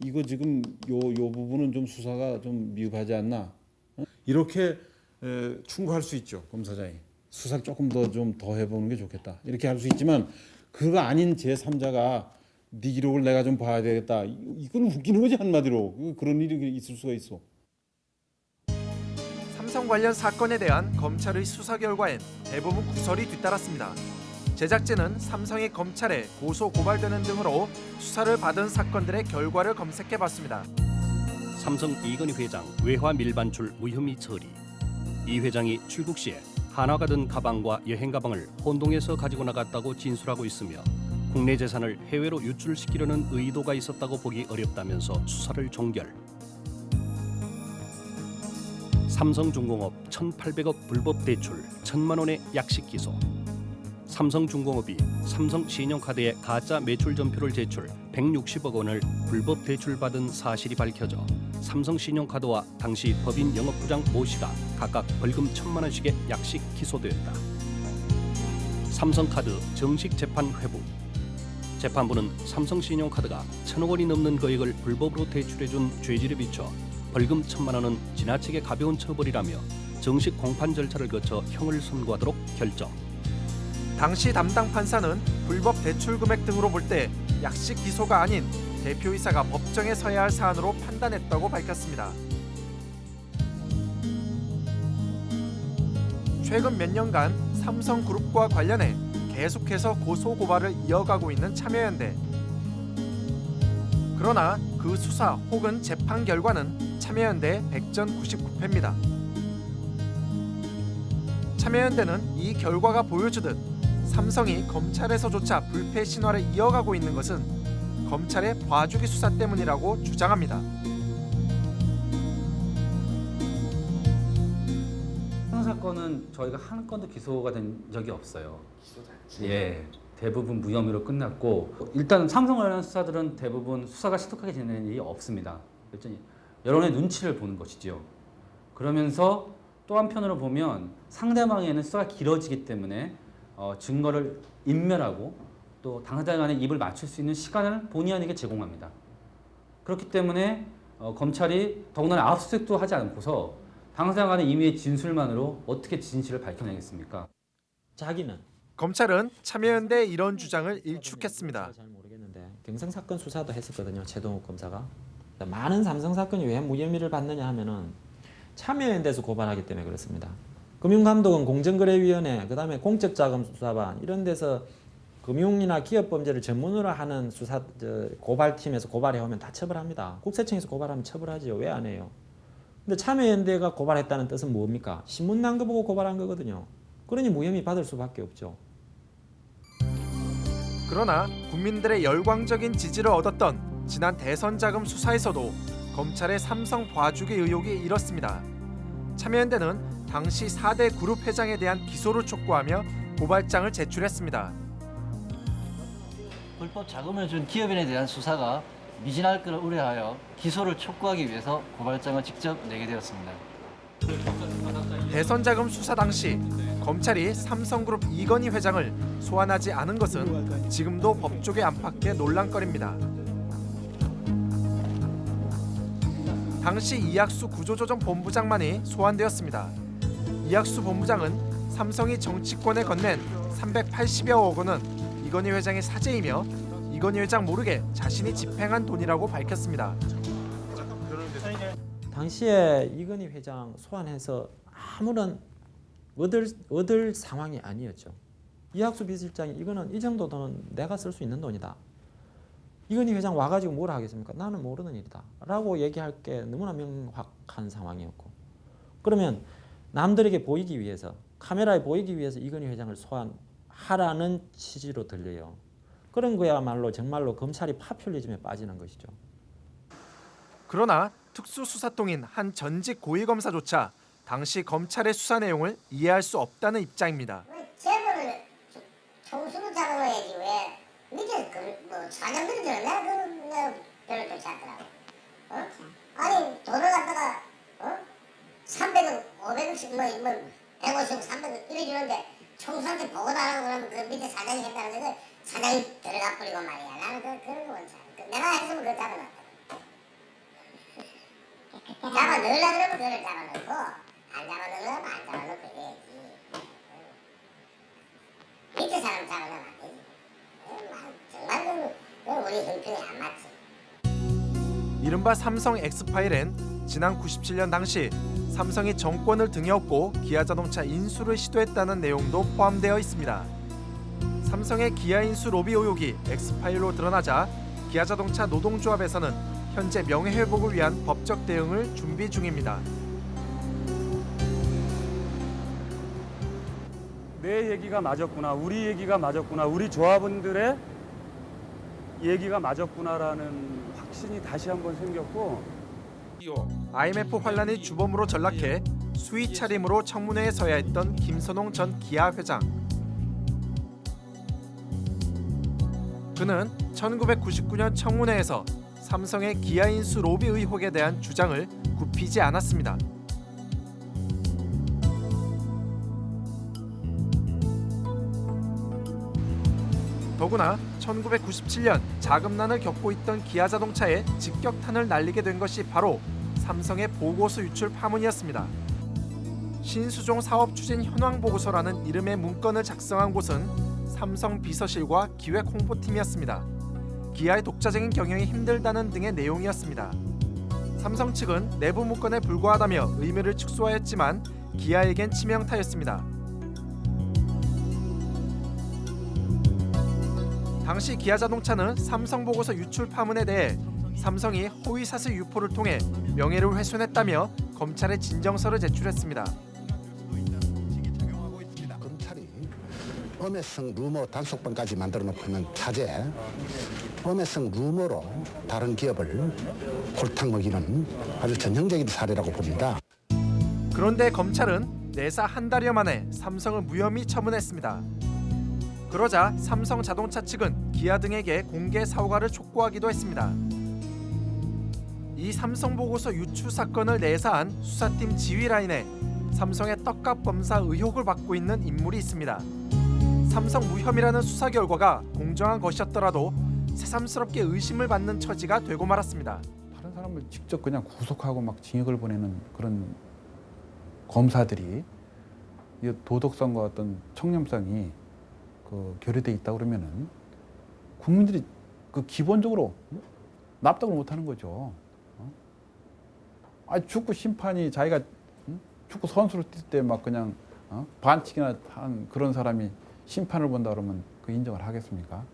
이거 지금 요 요 부분은 좀 수사가 좀 미흡하지 않나 어? 이렇게 에, 충고할 수 있죠 검사장이 수사를 조금 더 좀 더 해보는 게 좋겠다 이렇게 할 수 있지만 그거 아닌 제 3자가 네 기록을 내가 좀 봐야 되겠다 이- 이건 웃기는 거지 한마디로 그- 그런 일이 있을 수가 있어. 삼성 관련 사건에 대한 검찰의 수사 결과엔 대부분 구설이 뒤따랐습니다. 제작진은 삼성이 검찰에 고소 고발되는 등으로 수사를 받은 사건들의 결과를 검색해봤습니다. 삼성 이건희 회장 외화 밀반출 무혐의 처리. 이 회장이 출국 시에 한화가 든 가방과 여행 가방을 혼동해서 가지고 나갔다고 진술하고 있으며 국내 재산을 해외로 유출시키려는 의도가 있었다고 보기 어렵다면서 수사를 종결. 삼성중공업 1,800억 불법 대출 1천만 원의 약식 기소. 삼성중공업이 삼성신용카드에 가짜 매출 전표를 제출 160억 원을 불법 대출받은 사실이 밝혀져 삼성신용카드와 당시 법인 영업부장 모 씨가 각각 벌금 1천만 원씩의 약식 기소되었다. 삼성카드 정식 재판 회부 재판부는 삼성신용카드가 천억 원이 넘는 거액을 불법으로 대출해준 죄질에 비춰 벌금 천만 원은 지나치게 가벼운 처벌이라며 정식 공판 절차를 거쳐 형을 선고하도록 결정. 당시 담당 판사는 불법 대출 금액 등으로 볼 때 약식 기소가 아닌 대표이사가 법정에 서야 할 사안으로 판단했다고 밝혔습니다. 최근 몇 년간 삼성그룹과 관련해 계속해서 고소 고발을 이어가고 있는 참여연대. 그러나 그 수사 혹은 재판 결과는 참여연대 100전 99패입니다. 참여연대는 이 결과가 보여주듯 삼성이 검찰에서조차 불패 신화를 이어가고 있는 것은 검찰의 봐주기 수사 때문이라고 주장합니다. 삼성 사건은 저희가 한 건도 기소가 된 적이 없어요. 예, 대부분 무혐의로 끝났고 일단 삼성 관련 수사들은 대부분 수사가 시독하게 진행된 일이 없습니다. 그랬더니 여론의 눈치를 보는 것이지요. 그러면서 또 한편으로 보면 상대방에는 수사가 길어지기 때문에 어, 증거를 인멸하고 또 당사자 간에 입을 맞출 수 있는 시간을 본의 아니게 제공합니다. 그렇기 때문에 어, 검찰이 더군다나 압수수색도 하지 않고서 당사자 간의 임의의 진술만으로 어떻게 진실을 밝혀내겠습니까? 자기는 검찰은 참여연대의 이런 주장을 일축했습니다. 잘 모르겠는데 경성 사건 수사도 했었거든요. 최동욱 검사가 많은 삼성 사건이 왜 무혐의를 받느냐 하면은 참여연대에서 고발하기 때문에 그렇습니다. 금융감독은 공정거래위원회, 그 다음에 공적자금수사반 이런 데서 금융이나 기업범죄를 전문으로 하는 수사 저, 고발팀에서 고발해 오면 다 처벌합니다. 국세청에서 고발하면 처벌하지요. 왜 안 해요? 근데 참여연대가 고발했다는 뜻은 뭡니까? 신문 난 거 보고 고발한 거거든요. 그러니 무혐의 받을 수밖에 없죠. 그러나 국민들의 열광적인 지지를 얻었던 지난 대선 자금 수사에서도 검찰의 삼성 봐주기 의혹이 일었습니다. 참여연대는 당시 4대 그룹 회장에 대한 기소를 촉구하며 고발장을 제출했습니다. 불법 자금을 준 기업인에 대한 수사가 미진할 것을 우려하여 기소를 촉구하기 위해서 고발장을 직접 내게 되었습니다. 대선 자금 수사 당시 검찰이 삼성그룹 이건희 회장을 소환하지 않은 것은 지금도 법조계 안팎의 논란거리입니다. 당시 이학수 구조조정 본부장만이 소환되었습니다. 이학수 본부장은 삼성이 정치권에 건넨 380여억 원은 이건희 회장의 사재이며 이건희 회장 모르게 자신이 집행한 돈이라고 밝혔습니다. 당시에 이건희 회장 소환해서 아무런 얻을, 얻을 상황이 아니었죠. 이학수 비서실장이 이거는 이 정도 돈은 내가 쓸 수 있는 돈이다. 이건희 회장 와가지고 뭘 하겠습니까? 나는 모르는 일이다. 라고 얘기할 게 너무나 명확한 상황이었고. 그러면 남들에게 보이기 위해서 카메라에 보이기 위해서 이건희 회장을 소환하라는 취지로 들려요. 그런 거야말로 정말로 검찰이 파퓰리즘에 빠지는 것이죠. 그러나 특수수사통인 한 전직 고위검사조차 당시 검찰의 수사 내용을 이해할 수 없다는 입장입니다. 재벌을 총수로 잡아놔야지 왜 밑에 그뭐 사장들이 내가 그런 내가 별로 좋지 않더라고. 어? 아니 돈을 갖다가 어? 300억, 500억씩 뭐, 뭐 150억, 300억 이래 주는데 총수한테 보고 달라고 그러면 그 밑에 사장이 했다는 데 사장이 들어가 버리고 말이야. 나는 그, 그런 거 원치 않아. 내가 했으면 그거 잡아놨다. 잡아 넣으려 그러면 그걸 잡아놓고 안 잡아도 넣으면 안 잡아도 그래야지. 밑에 사람 잡아서는 안 되지. 정말 그, 그 우리 형편이 안 맞지. 이른바 삼성 엑스파일엔 지난 97년 당시 삼성이 정권을 등에 업고 기아자동차 인수를 시도했다는 내용도 포함되어 있습니다. 삼성의 기아 인수 로비 의혹이 엑스파일로 드러나자 기아자동차 노동조합에서는 현재 명예회복을 위한 법적 대응을 준비 중입니다. 내 얘기가 맞았구나, 우리 얘기가 맞았구나, 우리 조합원들의 얘기가 맞았구나라는 확신이 다시 한번 생겼고 IMF 환란이 주범으로 전락해 수의 차림으로 청문회에 서야 했던 김선홍 전 기아 회장. 그는 1999년 청문회에서 삼성의 기아 인수 로비 의혹에 대한 주장을 굽히지 않았습니다. 더구나 1997년 자금난을 겪고 있던 기아자동차에 직격탄을 날리게 된 것이 바로 삼성의 보고서 유출 파문이었습니다. 신수종 사업 추진 현황 보고서라는 이름의 문건을 작성한 곳은 삼성 비서실과 기획 홍보팀이었습니다. 기아의 독자적인 경영이 힘들다는 등의 내용이었습니다. 삼성 측은 내부 문건에 불과하다며 의미를 축소하였지만 기아에겐 치명타였습니다. 당시 기아자동차는 삼성 보고서 유출 파문에 대해 삼성이 허위사실 유포를 통해 명예를 훼손했다며 검찰에 진정서를 제출했습니다. 검찰이 음해성 루머 단속반까지 만들어 놓고는 차제 음해성 루머로 다른 기업을 골탕 먹이는 아주 전형적인 사례라고 봅니다. 그런데 검찰은 내사 한 달여 만에 삼성을 무혐의 처분했습니다. 그러자 삼성 자동차 측은 기아 등에게 공개 사과를 촉구하기도 했습니다. 이 삼성 보고서 유출 사건을 내사한 수사팀 지휘 라인에 삼성의 떡값 검사 의혹을 받고 있는 인물이 있습니다. 삼성 무혐의라는 수사 결과가 공정한 것이었더라도 새삼스럽게 의심을 받는 처지가 되고 말았습니다. 다른 사람을 직접 그냥 구속하고 막 징역을 보내는 그런 검사들이 이 도덕성과 어떤 청렴성이 그 결여돼 있다 그러면은 국민들이 그 기본적으로 납득을 못하는 거죠. 어? 아 축구 심판이 자기가 응? 축구 선수를 뛸 때 막 그냥 어? 반칙이나 한 그런 사람이 심판을 본다 그러면 그 인정을 하겠습니까?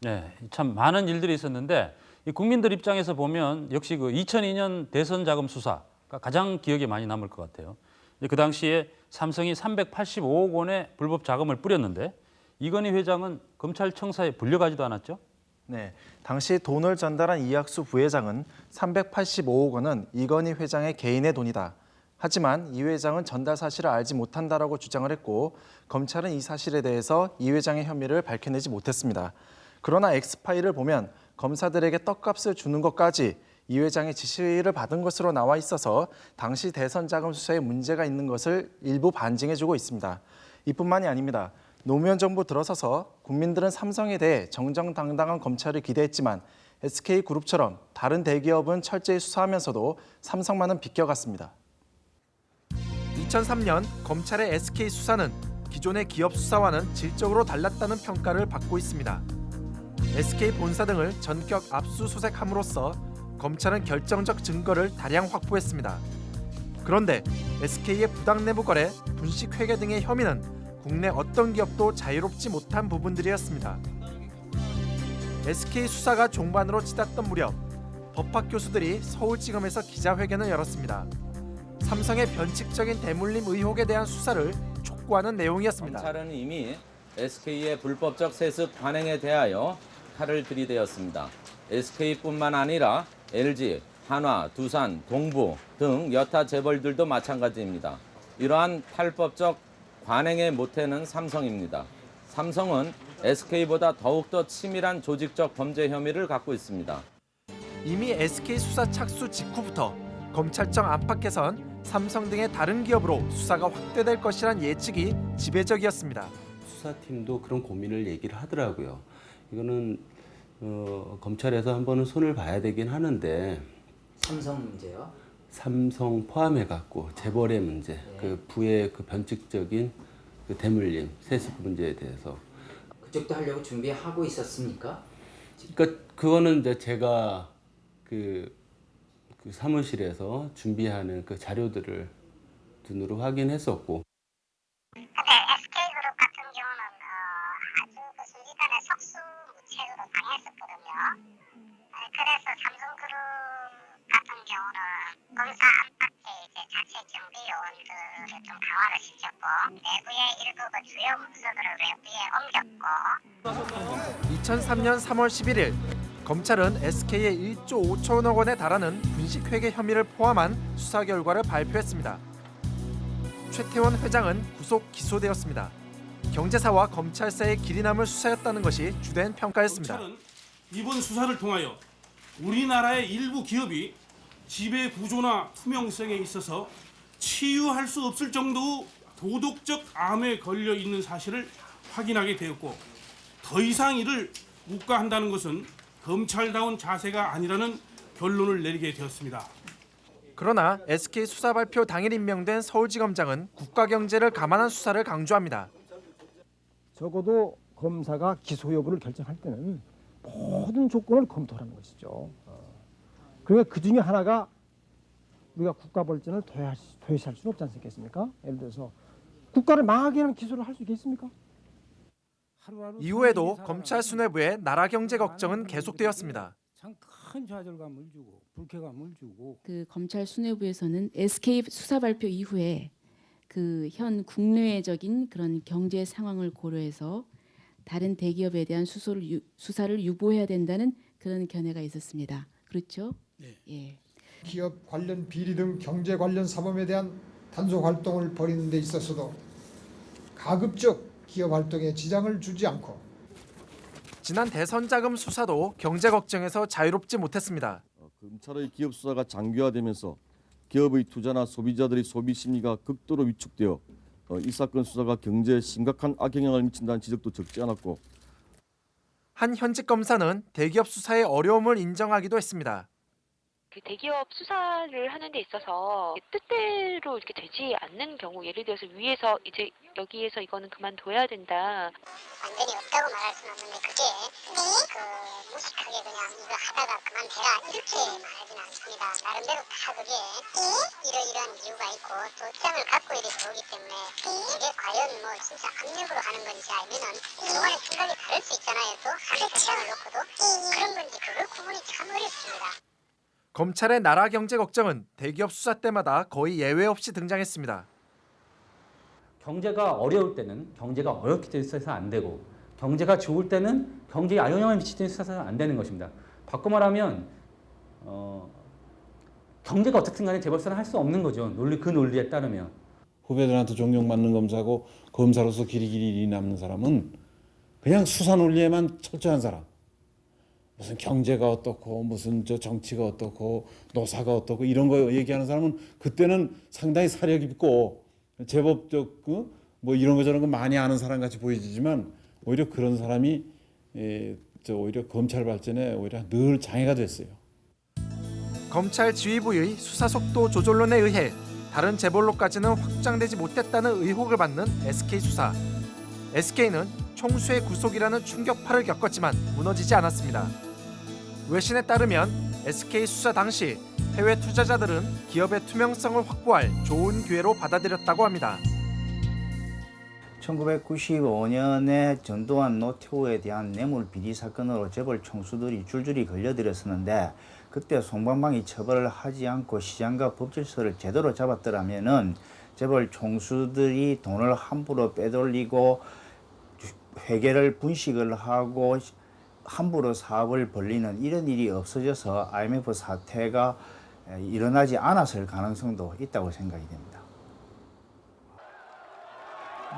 네, 참 많은 일들이 있었는데 이 국민들 입장에서 보면 역시 그 2002년 대선 자금 수사가 가장 기억에 많이 남을 것 같아요. 그 당시에 삼성이 385억 원의 불법 자금을 뿌렸는데 이건희 회장은 검찰청사에 불려가지도 않았죠? 네, 당시 돈을 전달한 이학수 부회장은 385억 원은 이건희 회장의 개인의 돈이다. 하지만 이 회장은 전달 사실을 알지 못한다라고 주장을 했고 검찰은 이 사실에 대해서 이 회장의 혐의를 밝혀내지 못했습니다. 그러나 엑스파일을 보면 검사들에게 떡값을 주는 것까지 이 회장의 지시를 받은 것으로 나와 있어서 당시 대선 자금 수사에 문제가 있는 것을 일부 반증해주고 있습니다. 이뿐만이 아닙니다. 노무현 정부 들어서서 국민들은 삼성에 대해 정정당당한 검찰을 기대했지만 SK그룹처럼 다른 대기업은 철저히 수사하면서도 삼성만은 비껴갔습니다. 2003년 검찰의 SK 수사는 기존의 기업 수사와는 질적으로 달랐다는 평가를 받고 있습니다. SK 본사 등을 전격 압수수색함으로써 검찰은 결정적 증거를 다량 확보했습니다. 그런데 SK의 부당 내부 거래, 분식 회계 등의 혐의는 국내 어떤 기업도 자유롭지 못한 부분들이었습니다. SK 수사가 종반으로 치닫던 무렵 법학 교수들이 서울지검에서 기자회견을 열었습니다. 삼성의 변칙적인 대물림 의혹에 대한 수사를 촉구하는 내용이었습니다. 검찰은 이미 SK의 불법적 세습 관행에 대하여 칼을 들이대었습니다. SK뿐만 아니라 LG, 한화, 두산, 동부 등 여타 재벌들도 마찬가지입니다. 이러한 탈법적 관행의 모태는 삼성입니다. 삼성은 SK보다 더욱더 치밀한 조직적 범죄 혐의를 갖고 있습니다. 이미 SK 수사 착수 직후부터 검찰청 안팎에선 삼성 등의 다른 기업으로 수사가 확대될 것이란 예측이 지배적이었습니다. 수사팀도 그런 고민을 얘기를 하더라고요. 이거는 어, 검찰에서 한 번은 손을 봐야 되긴 하는데 삼성 문제요? 삼성 포함해 갖고 재벌의 문제, 그 부의 그 변칙적인 그 대물림, 세습 문제에 대해서 그쪽도 하려고 준비하고 있었습니까? 그러니까 그거는 이제 제가 그, 그 사무실에서 준비하는 그 자료들을 눈으로 확인했었고 SK그룹 같은 경우는 어, 아주 그 순식간에 속수무책으로 당했었거든요. 어, 그래서 삼성그룹 같은 경우는 검사 안팎에 이제 자체 정비 요원들을 좀 강화를 시켰고 내부의 일부 그 주요 문서들을 외부에 옮겼고 2003년 3월 11일 검찰은 SK의 1조 5천억 원에 달하는 분식회계 혐의를 포함한 수사 결과를 발표했습니다. 최태원 회장은 구속 기소되었습니다. 경제사와 검찰사의 길이 남을 수사였다는 것이 주된 평가였습니다. 검찰은 이번 수사를 통하여 우리나라의 일부 기업이 지배 구조나 투명성에 있어서 치유할 수 없을 정도 도덕적 암에 걸려 있는 사실을 확인하게 되었고 더 이상 이를 묵과한다는 것은 검찰다운 자세가 아니라는 결론을 내리게 되었습니다. 그러나 SK 수사 발표 당일 임명된 서울지검장은 국가 경제를 감안한 수사를 강조합니다. 적어도 검사가 기소 여부를 결정할 때는 모든 조건을 검토하는 것이죠. 어. 그러니까 그 중에 하나가 우리가 국가 벌전을 도외시, 도외시할 수는 없지 않겠습니까? 예를 들어서 국가를 망하게 하는 기소를 할 수 있겠습니까? 이후에도 검찰 수뇌부의 나라 경제 걱정은 계속되었습니다. 큰 좌절감을 주고 불쾌감을 주고 그 검찰 수뇌부에서는 SK 수사 발표 이후에 그 현 국내적인 그런 경제 상황을 고려해서 다른 대기업에 대한 수소를 유, 수사를 유보해야 된다는 그런 견해가 있었습니다. 그렇죠? 네. 예. 기업 관련 비리 등 경제 관련 사범에 대한 단속 활동을 벌이는 데 있어서도 가급적 기업 활동에 지장을 주지 않고 지난 대선 자금 수사도 경제 걱정에서 자유롭지 못했습니다. 검찰의 기업 수사가 장기화되면서 기업의 투자나 소비자들의 소비 심리가 극도로 위축되어 어, 이 사건 수사가 경제에 심각한 악영향을 미친다는 지적도 적지 않았고 한 현직 검사는 대기업 수사의 어려움을 인정하기도 했습니다. 그 대기업 수사를 하는 데 있어서 뜻대로 이렇게 되지 않는 경우 예를 들어서 위에서 이제 여기에서 이거는 그만둬야 된다. 완전히 없다고 말할 수는 없는데 그게 그 무식하게 그냥 이거 하다가 그만둬라 이렇게 말하지는 않습니다. 나름대로 다 그게 이러이러한 이유가 있고 또 입장을 갖고 이렇게 오기 때문에 이게 과연 뭐 진짜 압력으로 하는 건지 아니면은 그동안의 생각이 다를 수 있잖아요. 또 하나의 입장을 놓고도 그런 건지 그걸 구분이 참 어렵습니다. 검찰의 나라 경제 걱정은 대기업 수사 때마다 거의 예외 없이 등장했습니다. 경제가 어려울 때는 경제가 어렵기 때문에 수사해서 안 되고 경제가 좋을 때는 경제에 악영향을 미치기 때문에 수사해서 안 되는 것입니다. 바꿔 말하면 어, 경제가 어떻든 간에 재벌 수사를 할수 없는 거죠. 논리 그 논리에 따르면. 후배들한테 존경받는 검사고 검사로서 길이 길이 일이 남는 사람은 그냥 수사 논리에만 철저한 사람. 무슨 경제가 어떻고 무슨 저 정치가 어떻고 노사가 어떻고 이런 거 얘기하는 사람은 그때는 상당히 사려 깊고 제법적 그뭐 이런 거 저런 거 많이 아는 사람 같이 보이지만 오히려 그런 사람이 에, 저 오히려 검찰 발전에 오히려 늘 장애가 됐어요. 검찰 지휘부의 수사 속도 조절론에 의해 다른 재벌로까지는 확장되지 못했다는 의혹을 받는 SK 수사. SK는 총수의 구속이라는 충격파를 겪었지만 무너지지 않았습니다. 외신에 따르면 SK 수사 당시 해외 투자자들은 기업의 투명성을 확보할 좋은 기회로 받아들였다고 합니다. 1995년에 전두환 노태우에 대한 뇌물 비리 사건으로 재벌 총수들이 줄줄이 걸려들었었는데 그때 송방방이 처벌을 하지 않고 시장과 법질서를 제대로 잡았더라면 은 재벌 총수들이 돈을 함부로 빼돌리고 회계를 분식을 하고 함부로 사업을 벌리는 이런 일이 없어져서 IMF 사태가 일어나지 않았을 가능성도 있다고 생각이 됩니다.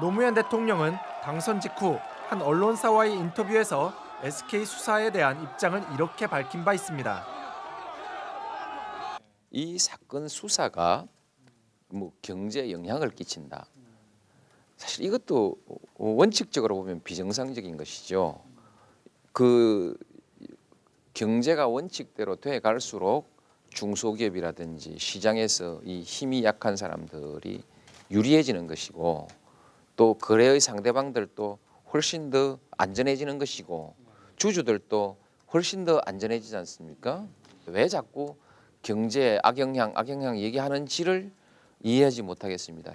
노무현 대통령은 당선 직후 한 언론사와의 인터뷰에서 SK 수사에 대한 입장을 이렇게 밝힌 바 있습니다. 이 사건 수사가 뭐 경제에 영향을 끼친다. 사실 이것도 원칙적으로 보면 비정상적인 것이죠. 그 경제가 원칙대로 돼 갈수록 중소기업이라든지 시장에서 이 힘이 약한 사람들이 유리해지는 것이고 또 거래의 상대방들도 훨씬 더 안전해지는 것이고 주주들도 훨씬 더 안전해지지 않습니까? 왜 자꾸 경제 악영향 악영향 얘기하는지를 이해하지 못하겠습니다.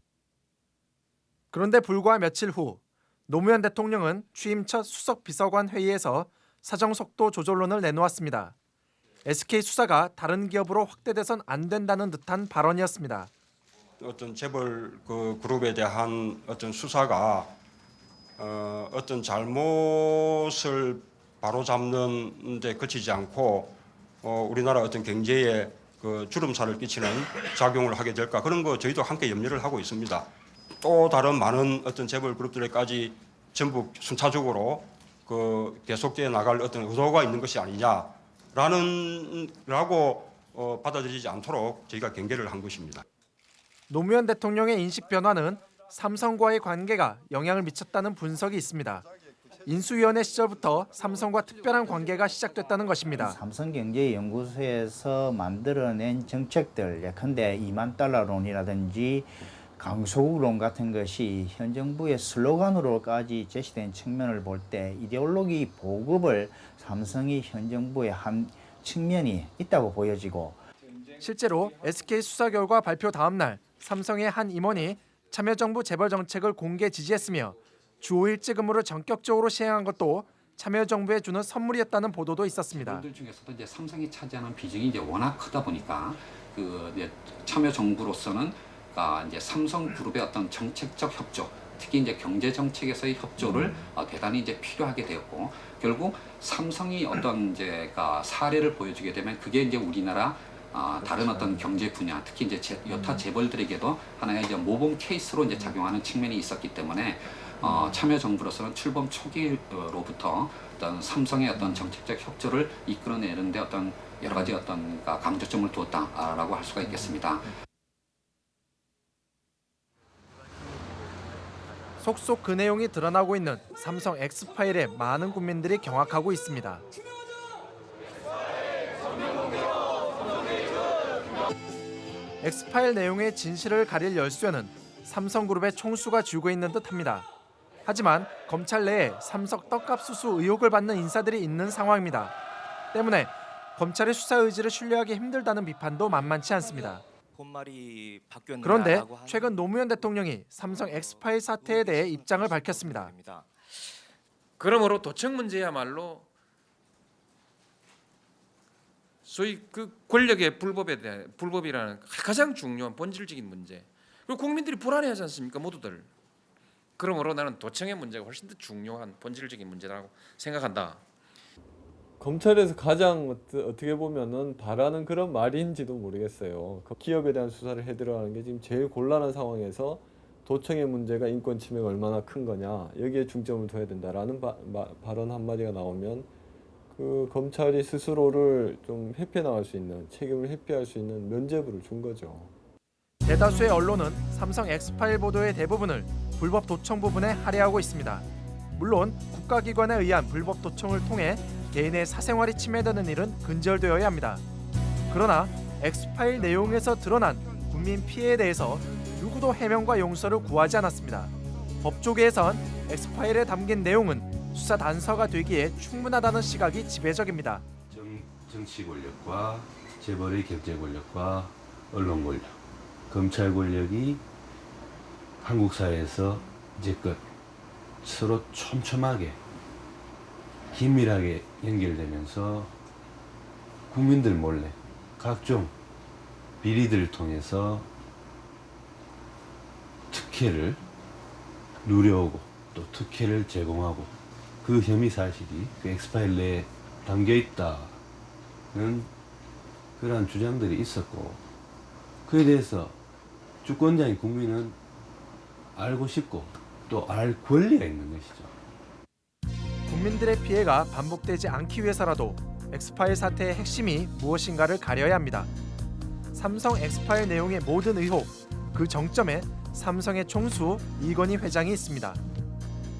그런데 불과 며칠 후 노무현 대통령은 취임 첫 수석 비서관 회의에서 사정 속도 조절론을 내놓았습니다. SK 수사가 다른 기업으로 확대돼선 안 된다는 듯한 발언이었습니다. 어떤 재벌 그 그룹에 대한 어떤 수사가 어, 어떤 잘못을 바로잡는 데 그치지 않고 어, 우리나라 어떤 경제에 그 주름살을 끼치는 작용을 하게 될까 그런 거 저희도 함께 염려를 하고 있습니다. 또 다른 많은 어떤 재벌 그룹들에까지 전부 순차적으로 그 계속돼 나갈 어떤 의도가 있는 것이 아니냐라는 라고 어, 받아들이지 않도록 저희가 경계를 한 것입니다. 노무현 대통령의 인식 변화는 삼성과의 관계가 영향을 미쳤다는 분석이 있습니다. 인수위원회 시절부터 삼성과 특별한 관계가 시작됐다는 것입니다. 삼성경제연구소에서 만들어낸 정책들 예컨대 2만 달러론이라든지 강소국론 같은 것이 현 정부의 슬로건으로까지 제시된 측면을 볼 때 이데올로기 보급을 삼성이 현 정부의 한 측면이 있다고 보여지고 실제로 SK 수사 결과 발표 다음 날 삼성의 한 임원이 참여정부 재벌 정책을 공개 지지했으며 주 5일제 근무를 전격적으로 시행한 것도 참여정부에 주는 선물이었다는 보도도 있었습니다. 분들 중에서도 이제 삼성이 차지하는 비중이 이제 워낙 크다 보니까 그 이제 참여 정부로서는 아 이제 삼성 그룹의 어떤 정책적 협조, 특히 이제 경제 정책에서의 협조를 어, 대단히 이제 필요하게 되었고 결국 삼성이 어떤 이제 가 사례를 보여주게 되면 그게 이제 우리나라 아, 다른 어떤 경제 분야, 특히 이제 제, 여타 재벌들에게도 하나의 이제 모범 케이스로 이제 작용하는 측면이 있었기 때문에 어, 참여 정부로서는 출범 초기로부터 어떤 삼성의 어떤 정책적 협조를 이끌어내는데 어떤 여러 가지 어떤 강조점을 두었다라고 할 수가 있겠습니다. 속속 그 내용이 드러나고 있는 삼성 X파일에 많은 국민들이 경악하고 있습니다. X파일 내용의 진실을 가릴 열쇠는 삼성그룹의 총수가 쥐고 있는 듯합니다. 하지만 검찰 내에 삼성 떡값 수수 의혹을 받는 인사들이 있는 상황입니다. 때문에 검찰의 수사 의지를 신뢰하기 힘들다는 비판도 만만치 않습니다. 그런데 최근 노무현 대통령이 삼성 엑스파일 사태에 대해 입장을 밝혔습니다. 그러므로 도청 문제야말로 소위 그 권력의 불법에 대한 불법이라는 가장 중요한 본질적인 문제. 그리고 국민들이 불안해하지 않습니까, 모두들. 그러므로 나는 도청의 문제가 훨씬 더 중요한 본질적인 문제라고 생각한다. 검찰에서 가장 어떻게 보면은 바라는 그런 말인지도 모르겠어요. 그 기업에 대한 수사를 해들어가는 게 지금 제일 곤란한 상황에서 도청의 문제가 인권 침해가 얼마나 큰 거냐 여기에 중점을 둬야 된다라는 바, 마- 발언 한마디가 나오면 그 검찰이 스스로를 좀 회피해 나갈 수 있는 책임을 회피할 수 있는 면죄부를 준 거죠. 대다수의 언론은 삼성 엑스파일 보도의 대부분을 불법 도청 부분에 할애하고 있습니다. 물론 국가기관에 의한 불법 도청을 통해 개인의 사생활이 침해되는 일은 근절되어야 합니다. 그러나 엑스파일 내용에서 드러난 국민 피해에 대해서 누구도 해명과 용서를 구하지 않았습니다. 법조계에선 엑스파일에 담긴 내용은 수사 단서가 되기에 충분하다는 시각이 지배적입니다. 정, 정치 권력과 재벌의 경제 권력과 언론 권력, 검찰 권력이 한국 사회에서 이제껏 서로 촘촘하게 긴밀하게 연결되면서 국민들 몰래 각종 비리들을 통해서 특혜를 누려오고 또 특혜를 제공하고 그 혐의 사실이 그 엑스파일 내에 담겨 있다는 그러한 주장들이 있었고 그에 대해서 주권자인 국민은 알고 싶고 또 알 권리가 있는 것이죠. 국민들의 피해가 반복되지 않기 위해서라도 엑스파일 사태의 핵심이 무엇인가를 가려야 합니다. 삼성 엑스파일 내용의 모든 의혹, 그 정점에 삼성의 총수 이건희 회장이 있습니다.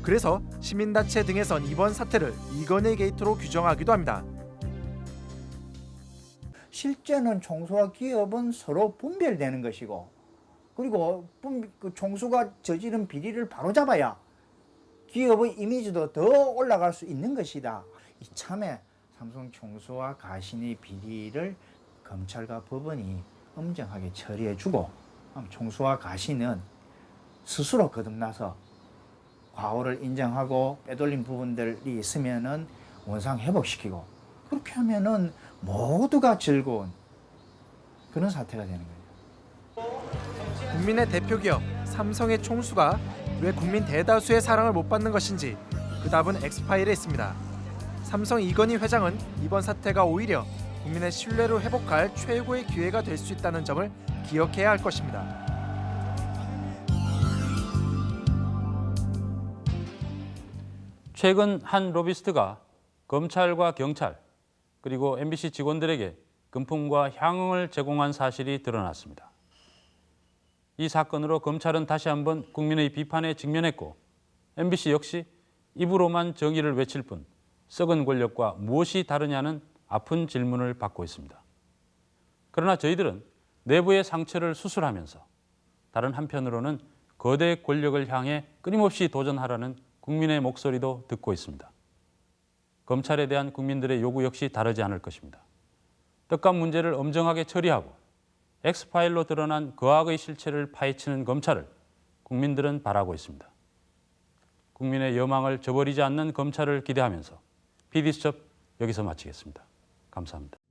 그래서 시민단체 등에선 이번 사태를 이건희 게이트로 규정하기도 합니다. 실제는 총수와 기업은 서로 분별되는 것이고 그리고 분- 그 총수가 저지른 비리를 바로잡아야 기업의 이미지도 더 올라갈 수 있는 것이다. 이참에 삼성 총수와 가신의 비리를 검찰과 법원이 엄정하게 처리해주고 총수와 가신은 스스로 거듭나서 과오를 인정하고 빼돌린 부분들이 있으면은 원상 회복시키고 그렇게 하면은 모두가 즐거운 그런 사태가 되는 거예요. 국민의 대표 기업 삼성의 총수가 왜 국민 대다수의 사랑을 못 받는 것인지 그 답은 엑스파일에 있습니다. 삼성 이건희 회장은 이번 사태가 오히려 국민의 신뢰를 회복할 최고의 기회가 될 수 있다는 점을 기억해야 할 것입니다. 최근 한 로비스트가 검찰과 경찰 그리고 MBC 직원들에게 금품과 향응을 제공한 사실이 드러났습니다. 이 사건으로 검찰은 다시 한번 국민의 비판에 직면했고 MBC 역시 입으로만 정의를 외칠 뿐 썩은 권력과 무엇이 다르냐는 아픈 질문을 받고 있습니다. 그러나 저희들은 내부의 상처를 수술하면서 다른 한편으로는 거대 권력을 향해 끊임없이 도전하라는 국민의 목소리도 듣고 있습니다. 검찰에 대한 국민들의 요구 역시 다르지 않을 것입니다. 떡값 문제를 엄정하게 처리하고 엑스파일로 드러난 거악의 실체를 파헤치는 검찰을 국민들은 바라고 있습니다. 국민의 여망을 저버리지 않는 검찰을 기대하면서 PD수첩 여기서 마치겠습니다. 감사합니다.